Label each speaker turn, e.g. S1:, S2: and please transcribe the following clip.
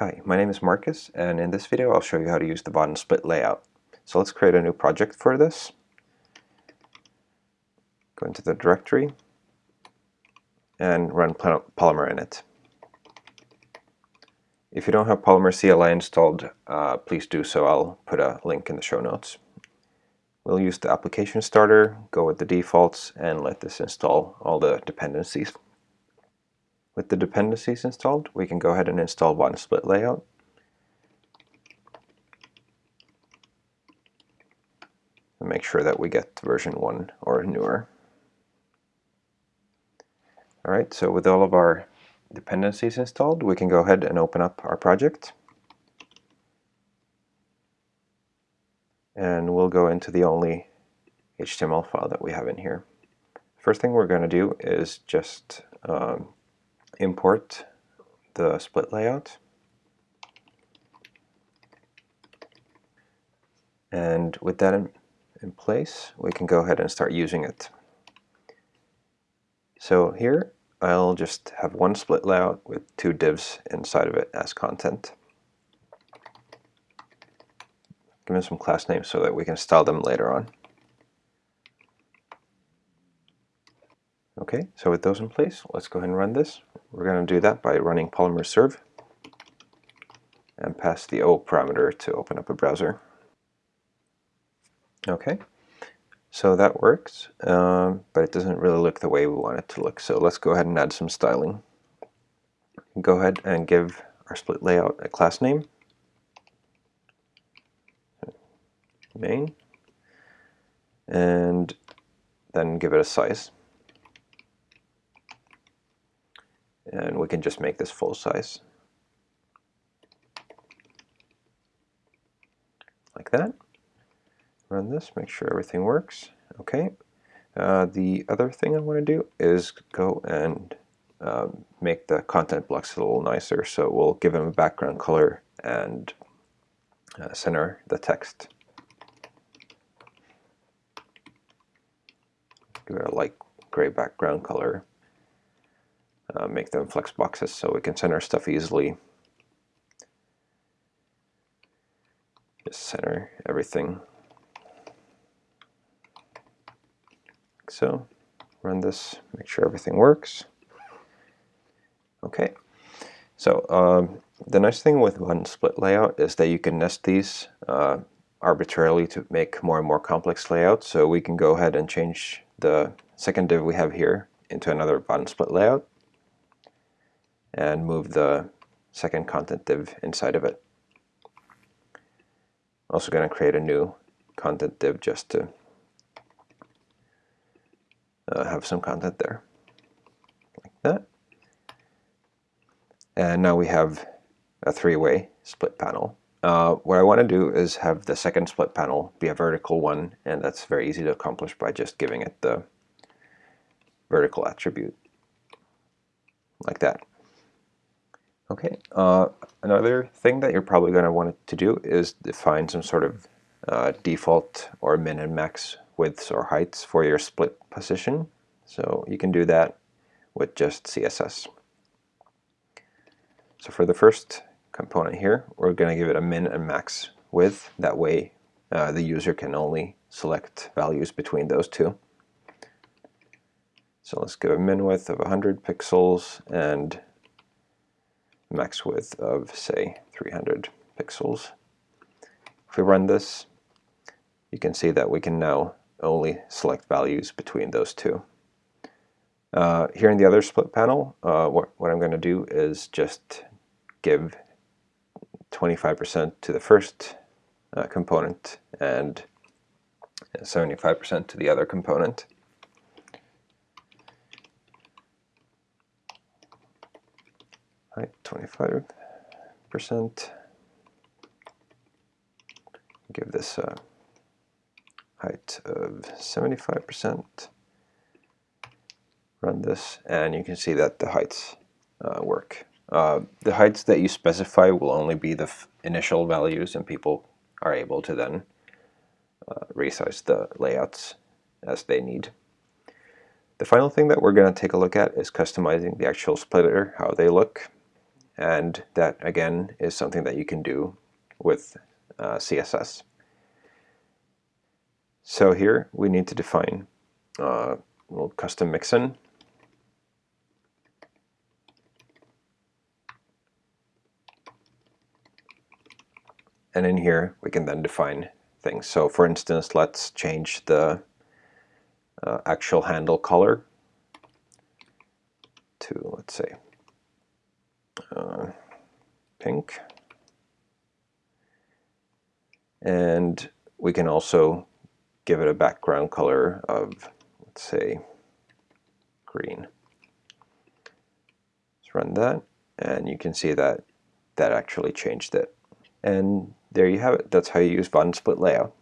S1: Hi, my name is Marcus, and in this video I'll show you how to use the Vaadin split layout. So let's create a new project for this. Go into the directory and run Polymer in it. If you don't have Polymer CLI installed, uh, please do so. I'll put a link in the show notes. We'll use the application starter, go with the defaults, and let this install all the dependencies. With the dependencies installed, we can go ahead and install Vaadin split layout. And make sure that we get version 1 or newer. Alright, so with all of our dependencies installed, we can go ahead and open up our project. And we'll go into the only HTML file that we have in here. First thing we're going to do is just um, import the split layout. And with that in, in place, we can go ahead and start using it. So here, I'll just have one split layout with two divs inside of it as content. Give them some class names so that we can style them later on. Okay, so with those in place, let's go ahead and run this. We're going to do that by running polymer serve and pass the O parameter to open up a browser. Okay, so that works, um, but it doesn't really look the way we want it to look. So let's go ahead and add some styling. Go ahead and give our split layout a class name. Main. And then give it a size. And we can just make this full size. Like that. Run this make sure everything works. Okay. Uh, the other thing I want to do is go and um, make the content blocks a little nicer so we'll give them a background color and uh, center the text. Give it a light gray background color uh, make them flex boxes so we can center stuff easily. Just center everything. Like so. Run this, make sure everything works. Okay. So um, the nice thing with Vaadin split layout is that you can nest these uh, arbitrarily to make more and more complex layouts. So we can go ahead and change the second div we have here into another Vaadin split layout and move the second content div inside of it. Also going to create a new content div just to uh, have some content there, like that. And now we have a three-way split panel. Uh, what I want to do is have the second split panel be a vertical one, and that's very easy to accomplish by just giving it the vertical attribute, like that. Okay, uh, another thing that you're probably going to want to do is define some sort of uh, default or min and max widths or heights for your split position. So you can do that with just CSS. So for the first component here, we're going to give it a min and max width. That way uh, the user can only select values between those two. So let's give a min width of 100 pixels and max width of say 300 pixels. If we run this, you can see that we can now only select values between those two. Uh, here in the other split panel, uh, what, what I'm going to do is just give 25% to the first uh, component and 75% to the other component. Height 25%. Give this a height of 75%. Run this, and you can see that the heights uh, work. Uh, the heights that you specify will only be the initial values, and people are able to then uh, resize the layouts as they need. The final thing that we're going to take a look at is customizing the actual splitter, how they look and that again is something that you can do with uh, CSS. So here we need to define uh, little custom mixin. And in here we can then define things. So for instance, let's change the uh, actual handle color to, let's say, pink. And we can also give it a background color of, let's say, green. Let's run that, and you can see that that actually changed it. And there you have it. That's how you use Vaadin split layout.